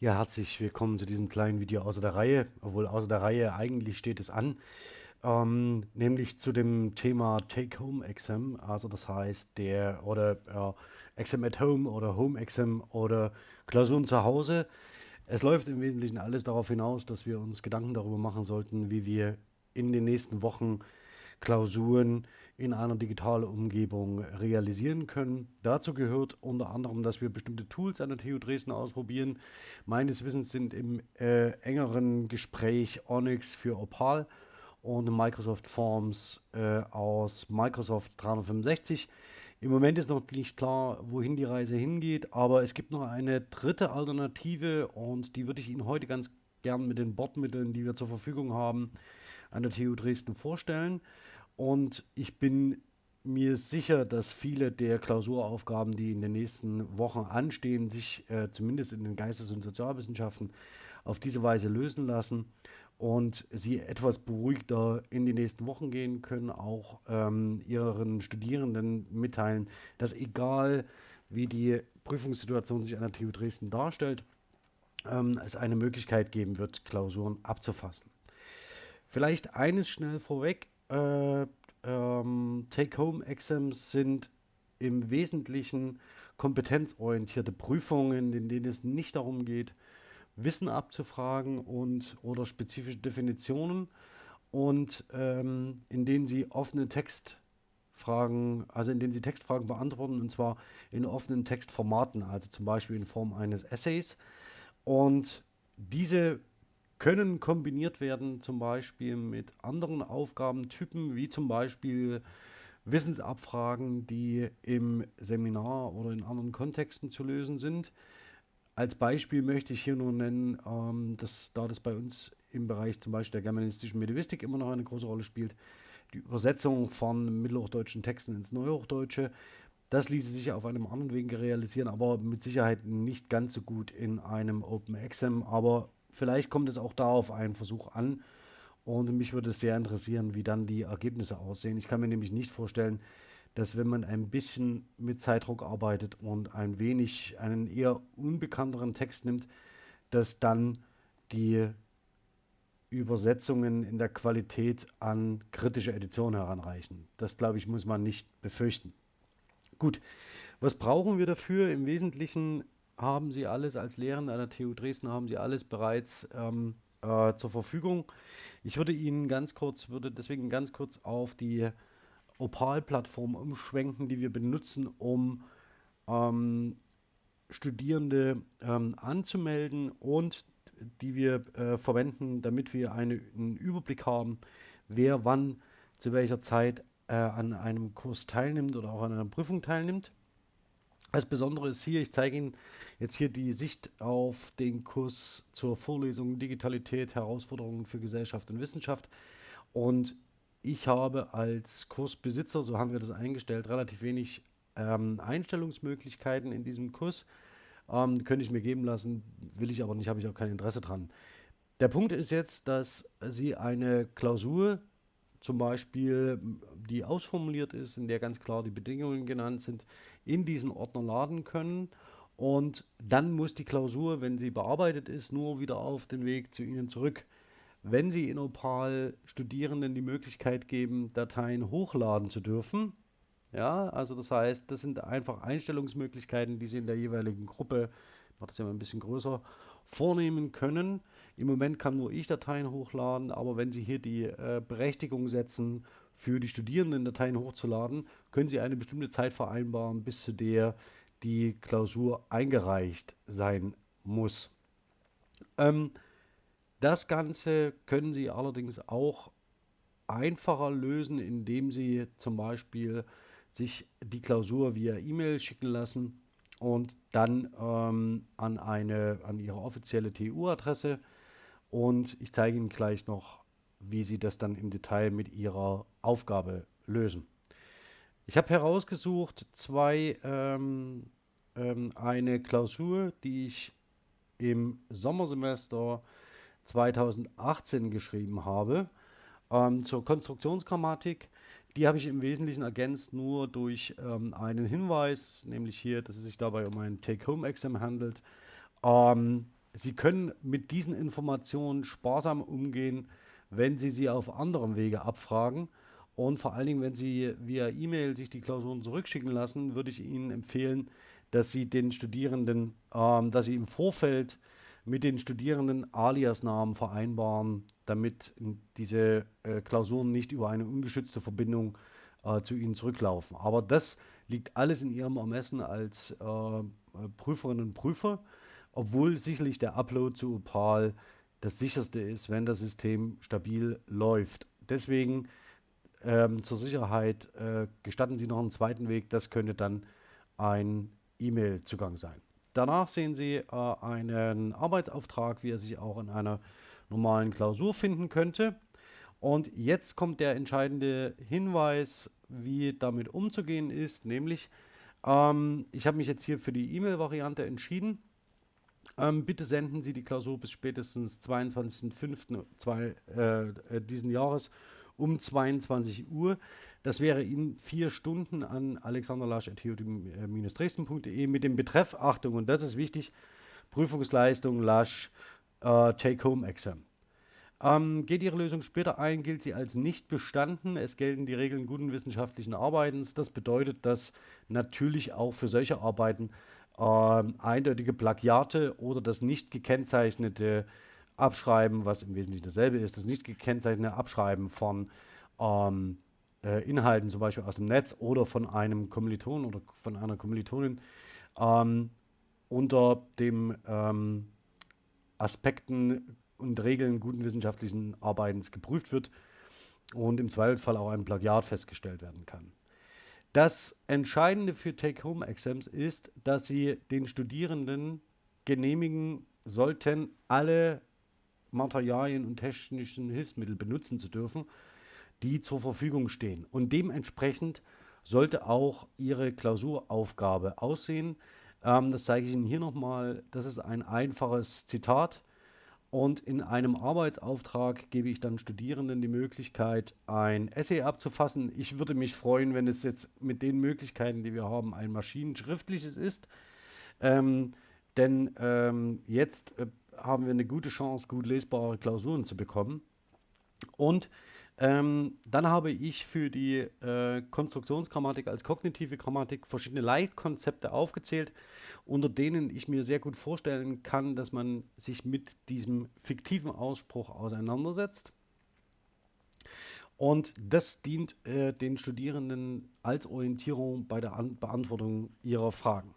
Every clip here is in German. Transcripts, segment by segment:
Ja, herzlich willkommen zu diesem kleinen Video außer der Reihe, obwohl außer der Reihe eigentlich steht es an, ähm, nämlich zu dem Thema Take-Home-Exam, also das heißt der oder äh, Exam at Home oder Home-Exam oder Klausuren zu Hause. Es läuft im Wesentlichen alles darauf hinaus, dass wir uns Gedanken darüber machen sollten, wie wir in den nächsten Wochen Klausuren in einer digitalen Umgebung realisieren können. Dazu gehört unter anderem, dass wir bestimmte Tools an der TU Dresden ausprobieren. Meines Wissens sind im äh, engeren Gespräch Onyx für Opal und Microsoft Forms äh, aus Microsoft 365. Im Moment ist noch nicht klar, wohin die Reise hingeht, aber es gibt noch eine dritte Alternative und die würde ich Ihnen heute ganz gern mit den Bordmitteln, die wir zur Verfügung haben, an der TU Dresden vorstellen. Und ich bin mir sicher, dass viele der Klausuraufgaben, die in den nächsten Wochen anstehen, sich äh, zumindest in den Geistes- und Sozialwissenschaften auf diese Weise lösen lassen und sie etwas beruhigter in die nächsten Wochen gehen können, auch ähm, ihren Studierenden mitteilen, dass egal wie die Prüfungssituation sich an der TU Dresden darstellt, ähm, es eine Möglichkeit geben wird, Klausuren abzufassen. Vielleicht eines schnell vorweg, äh, ähm, Take-Home-Exams sind im Wesentlichen kompetenzorientierte Prüfungen, in denen es nicht darum geht, Wissen abzufragen und oder spezifische Definitionen und ähm, in denen sie offene Textfragen, also in denen sie Textfragen beantworten und zwar in offenen Textformaten, also zum Beispiel in Form eines Essays. Und diese können kombiniert werden, zum Beispiel mit anderen Aufgabentypen, wie zum Beispiel Wissensabfragen, die im Seminar oder in anderen Kontexten zu lösen sind. Als Beispiel möchte ich hier nur nennen, ähm, dass da das bei uns im Bereich zum Beispiel der germanistischen Medivistik immer noch eine große Rolle spielt, die Übersetzung von mittelhochdeutschen Texten ins Neuhochdeutsche. Das ließe sich auf einem anderen Weg realisieren, aber mit Sicherheit nicht ganz so gut in einem Open Exam. Aber Vielleicht kommt es auch da auf einen Versuch an. Und mich würde es sehr interessieren, wie dann die Ergebnisse aussehen. Ich kann mir nämlich nicht vorstellen, dass wenn man ein bisschen mit Zeitdruck arbeitet und ein wenig einen eher unbekannteren Text nimmt, dass dann die Übersetzungen in der Qualität an kritische Edition heranreichen. Das, glaube ich, muss man nicht befürchten. Gut, was brauchen wir dafür? Im Wesentlichen haben Sie alles als Lehrende an der TU Dresden, haben Sie alles bereits ähm, äh, zur Verfügung. Ich würde Ihnen ganz kurz, würde deswegen ganz kurz auf die Opal-Plattform umschwenken, die wir benutzen, um ähm, Studierende ähm, anzumelden und die wir äh, verwenden, damit wir eine, einen Überblick haben, wer wann zu welcher Zeit äh, an einem Kurs teilnimmt oder auch an einer Prüfung teilnimmt. Das Besondere ist hier, ich zeige Ihnen jetzt hier die Sicht auf den Kurs zur Vorlesung Digitalität, Herausforderungen für Gesellschaft und Wissenschaft. Und ich habe als Kursbesitzer, so haben wir das eingestellt, relativ wenig ähm, Einstellungsmöglichkeiten in diesem Kurs. Ähm, könnte ich mir geben lassen, will ich aber nicht, habe ich auch kein Interesse dran. Der Punkt ist jetzt, dass Sie eine Klausur zum Beispiel, die ausformuliert ist, in der ganz klar die Bedingungen genannt sind, in diesen Ordner laden können. Und dann muss die Klausur, wenn sie bearbeitet ist, nur wieder auf den Weg zu Ihnen zurück. Wenn Sie in Opal Studierenden die Möglichkeit geben, Dateien hochladen zu dürfen, ja, also das heißt, das sind einfach Einstellungsmöglichkeiten, die Sie in der jeweiligen Gruppe, ich mache das ja mal ein bisschen größer, vornehmen können. Im Moment kann nur ich Dateien hochladen, aber wenn Sie hier die äh, Berechtigung setzen, für die Studierenden Dateien hochzuladen, können Sie eine bestimmte Zeit vereinbaren, bis zu der die Klausur eingereicht sein muss. Ähm, das Ganze können Sie allerdings auch einfacher lösen, indem Sie zum Beispiel sich die Klausur via E-Mail schicken lassen und dann ähm, an, eine, an Ihre offizielle TU-Adresse und ich zeige Ihnen gleich noch, wie Sie das dann im Detail mit Ihrer Aufgabe lösen. Ich habe herausgesucht zwei, ähm, ähm, eine Klausur, die ich im Sommersemester 2018 geschrieben habe, ähm, zur Konstruktionsgrammatik. Die habe ich im Wesentlichen ergänzt nur durch ähm, einen Hinweis, nämlich hier, dass es sich dabei um ein Take-Home-Exam handelt. Ähm, Sie können mit diesen Informationen sparsam umgehen, wenn Sie sie auf anderem Wege abfragen. Und vor allen Dingen, wenn Sie via E-Mail sich die Klausuren zurückschicken lassen, würde ich Ihnen empfehlen, dass Sie den Studierenden, ähm, dass Sie im Vorfeld mit den Studierenden Aliasnamen vereinbaren, damit diese äh, Klausuren nicht über eine ungeschützte Verbindung äh, zu Ihnen zurücklaufen. Aber das liegt alles in Ihrem Ermessen als äh, Prüferinnen und Prüfer, obwohl sicherlich der Upload zu Opal das sicherste ist, wenn das System stabil läuft. Deswegen ähm, zur Sicherheit äh, gestatten Sie noch einen zweiten Weg, das könnte dann ein E-Mail-Zugang sein. Danach sehen Sie äh, einen Arbeitsauftrag, wie er sich auch in einer normalen Klausur finden könnte. Und jetzt kommt der entscheidende Hinweis, wie damit umzugehen ist, nämlich ähm, ich habe mich jetzt hier für die E-Mail-Variante entschieden. Ähm, bitte senden Sie die Klausur bis spätestens 22.05. Äh, äh, diesen Jahres um 22 Uhr. Das wäre in vier Stunden an alexanderlasch.dresden.de mit dem Betreff, Achtung, und das ist wichtig, Prüfungsleistung Lasch äh, Take-Home-Exam. Ähm, geht Ihre Lösung später ein, gilt sie als nicht bestanden. Es gelten die Regeln guten wissenschaftlichen Arbeitens. Das bedeutet, dass natürlich auch für solche Arbeiten ähm, eindeutige Plagiate oder das nicht gekennzeichnete Abschreiben, was im Wesentlichen dasselbe ist, das nicht gekennzeichnete Abschreiben von ähm, äh, Inhalten, zum Beispiel aus dem Netz oder von einem Kommiliton oder von einer Kommilitonin, ähm, unter dem ähm, Aspekten und Regeln guten wissenschaftlichen Arbeitens geprüft wird und im Zweifelsfall auch ein Plagiat festgestellt werden kann. Das Entscheidende für Take-Home-Exams ist, dass Sie den Studierenden genehmigen sollten, alle Materialien und technischen Hilfsmittel benutzen zu dürfen, die zur Verfügung stehen. Und dementsprechend sollte auch Ihre Klausuraufgabe aussehen. Ähm, das zeige ich Ihnen hier nochmal. Das ist ein einfaches Zitat und in einem Arbeitsauftrag gebe ich dann Studierenden die Möglichkeit, ein Essay abzufassen. Ich würde mich freuen, wenn es jetzt mit den Möglichkeiten, die wir haben, ein maschinenschriftliches ist. Ähm, denn ähm, jetzt äh, haben wir eine gute Chance, gut lesbare Klausuren zu bekommen. Und ähm, dann habe ich für die äh, Konstruktionsgrammatik als kognitive Grammatik verschiedene Leitkonzepte aufgezählt, unter denen ich mir sehr gut vorstellen kann, dass man sich mit diesem fiktiven Ausspruch auseinandersetzt. Und das dient äh, den Studierenden als Orientierung bei der An Beantwortung ihrer Fragen.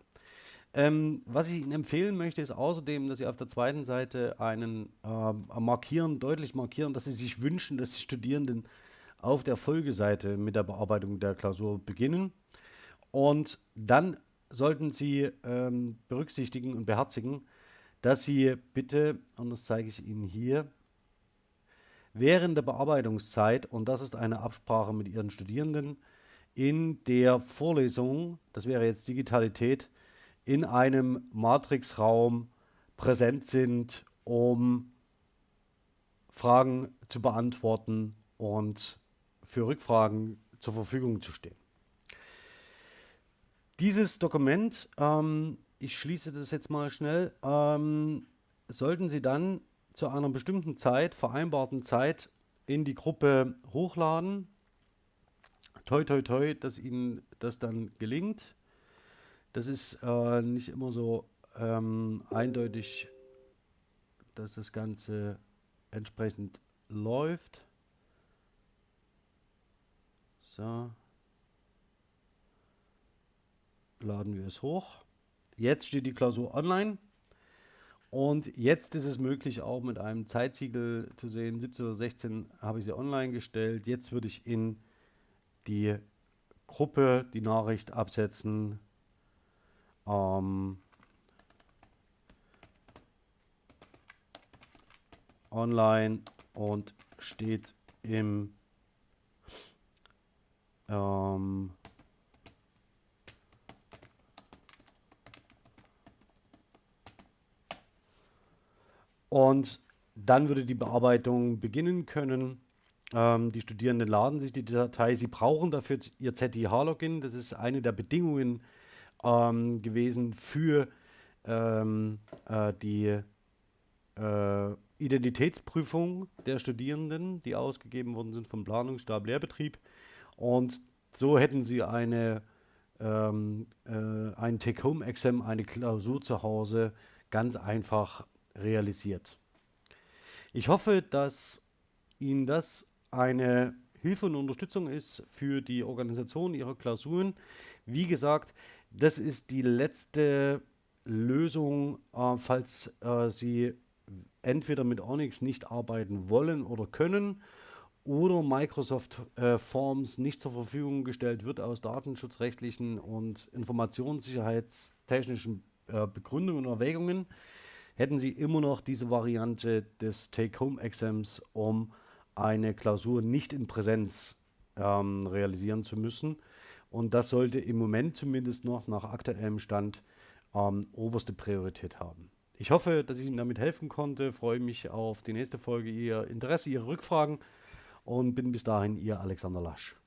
Ähm, was ich Ihnen empfehlen möchte, ist außerdem, dass Sie auf der zweiten Seite einen äh, markieren, deutlich markieren, dass Sie sich wünschen, dass die Studierenden auf der Folgeseite mit der Bearbeitung der Klausur beginnen. Und dann sollten Sie ähm, berücksichtigen und beherzigen, dass Sie bitte, und das zeige ich Ihnen hier, während der Bearbeitungszeit, und das ist eine Absprache mit Ihren Studierenden, in der Vorlesung, das wäre jetzt Digitalität, in einem Matrixraum präsent sind, um Fragen zu beantworten und für Rückfragen zur Verfügung zu stehen. Dieses Dokument, ähm, ich schließe das jetzt mal schnell, ähm, sollten Sie dann zu einer bestimmten Zeit, vereinbarten Zeit, in die Gruppe hochladen. Toi, toi, toi, dass Ihnen das dann gelingt. Das ist äh, nicht immer so ähm, eindeutig, dass das Ganze entsprechend läuft. So. Laden wir es hoch. Jetzt steht die Klausur online. Und jetzt ist es möglich, auch mit einem Zeitsiegel zu sehen. 17 oder 16 habe ich sie online gestellt. Jetzt würde ich in die Gruppe die Nachricht absetzen. Ähm, online und steht im ähm, und dann würde die Bearbeitung beginnen können. Ähm, die Studierenden laden sich die Datei. Sie brauchen dafür ihr ZIH-Login. Das ist eine der Bedingungen ähm, gewesen für ähm, äh, die äh, Identitätsprüfung der Studierenden, die ausgegeben worden sind vom Planungsstab Lehrbetrieb. Und so hätten sie eine, ähm, äh, ein Take-Home-Exam, eine Klausur zu Hause ganz einfach realisiert. Ich hoffe, dass Ihnen das eine Hilfe und Unterstützung ist für die Organisation Ihrer Klausuren. Wie gesagt, das ist die letzte Lösung, äh, falls äh, Sie entweder mit Onyx nicht arbeiten wollen oder können oder Microsoft äh, Forms nicht zur Verfügung gestellt wird aus datenschutzrechtlichen und informationssicherheitstechnischen äh, Begründungen und Erwägungen, hätten Sie immer noch diese Variante des Take-Home-Exams, um eine Klausur nicht in Präsenz ähm, realisieren zu müssen. Und das sollte im Moment zumindest noch nach aktuellem Stand ähm, oberste Priorität haben. Ich hoffe, dass ich Ihnen damit helfen konnte. Freue mich auf die nächste Folge, Ihr Interesse, Ihre Rückfragen und bin bis dahin Ihr Alexander Lasch.